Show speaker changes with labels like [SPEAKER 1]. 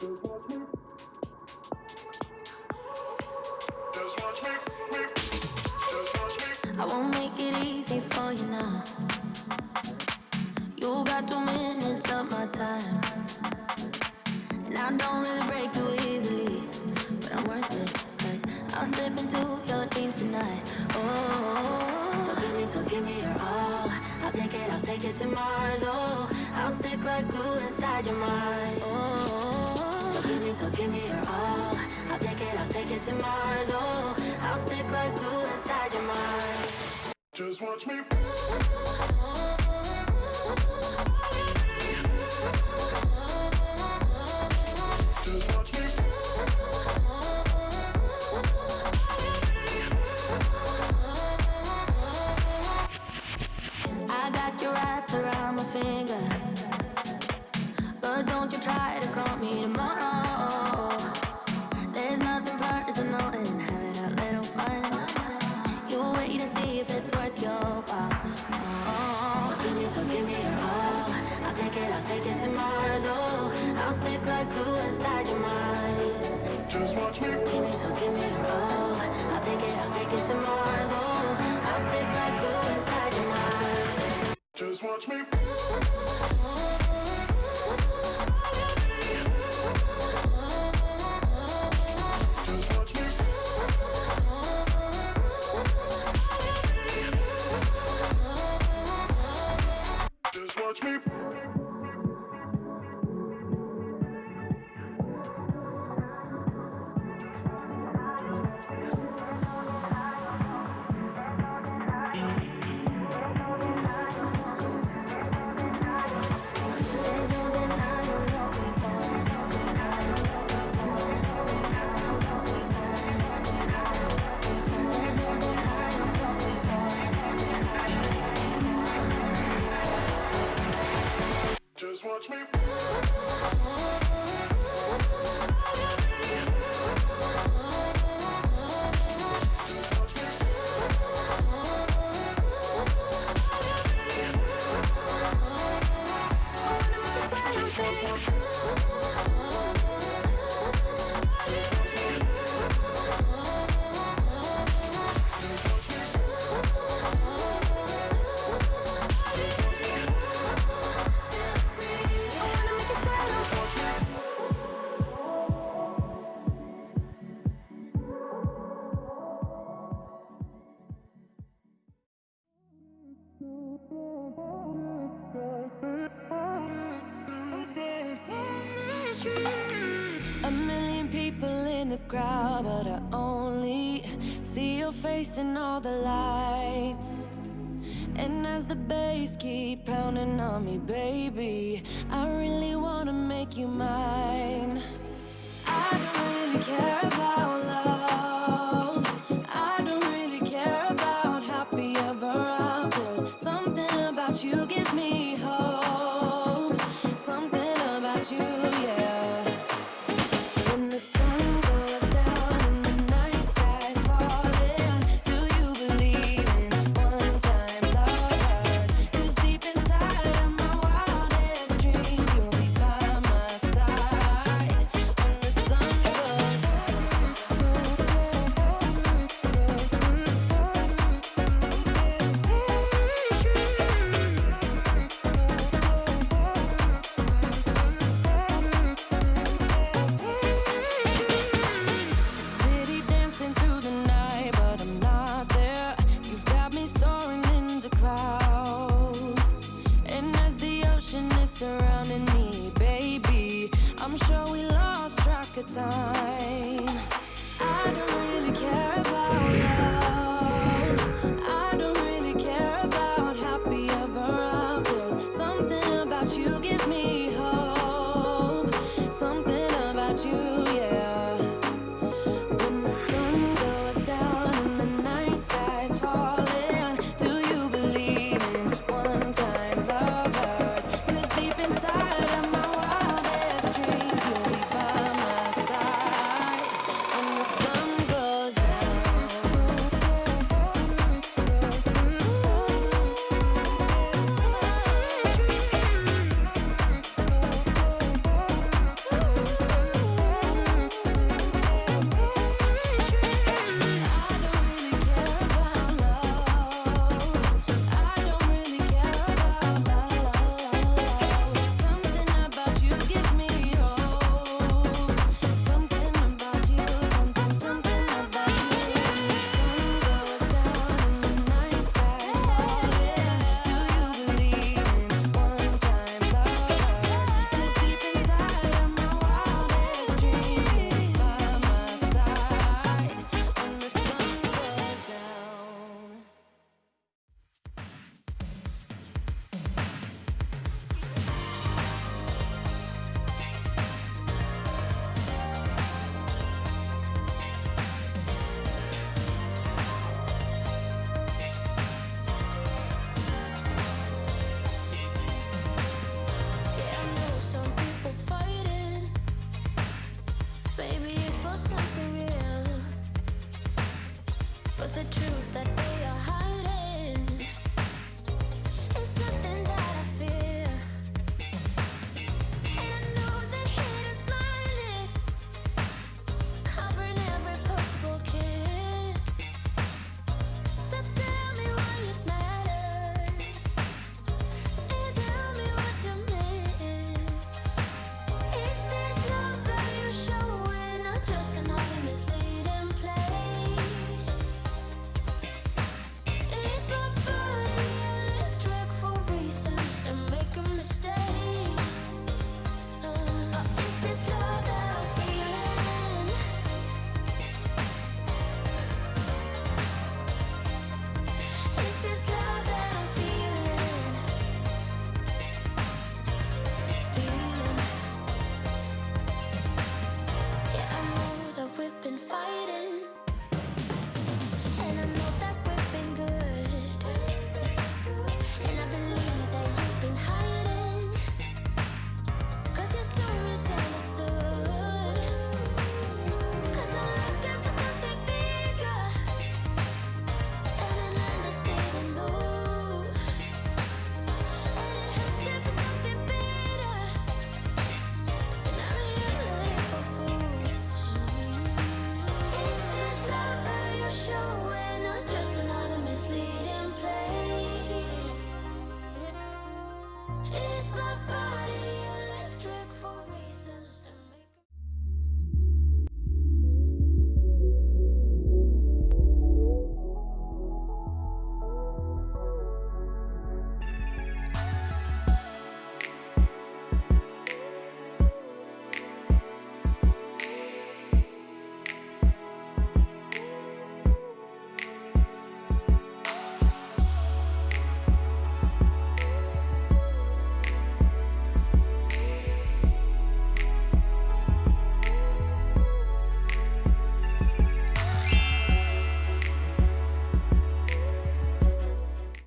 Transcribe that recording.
[SPEAKER 1] I won't make it easy for you now. You got two minutes of my time. And I don't really break too easily. But I'm worth it. Cause I'll slip into your dreams tonight. Oh, so give me, so give me your all. I'll take it, I'll take it to Mars. Oh, I'll stick like glue inside your mind. So give me, so give me your all. I'll take it, I'll take it to Mars. Oh, I'll stick like glue inside your mind.
[SPEAKER 2] Just watch me. Just watch me. Watch me.
[SPEAKER 1] Crowd, but I only see your face in all the lights. And as the bass keep pounding on me, baby, I really wanna make you mine. I don't really care about love. I don't really care about happy ever afters. Something about you gives me hope. Something about you, yeah.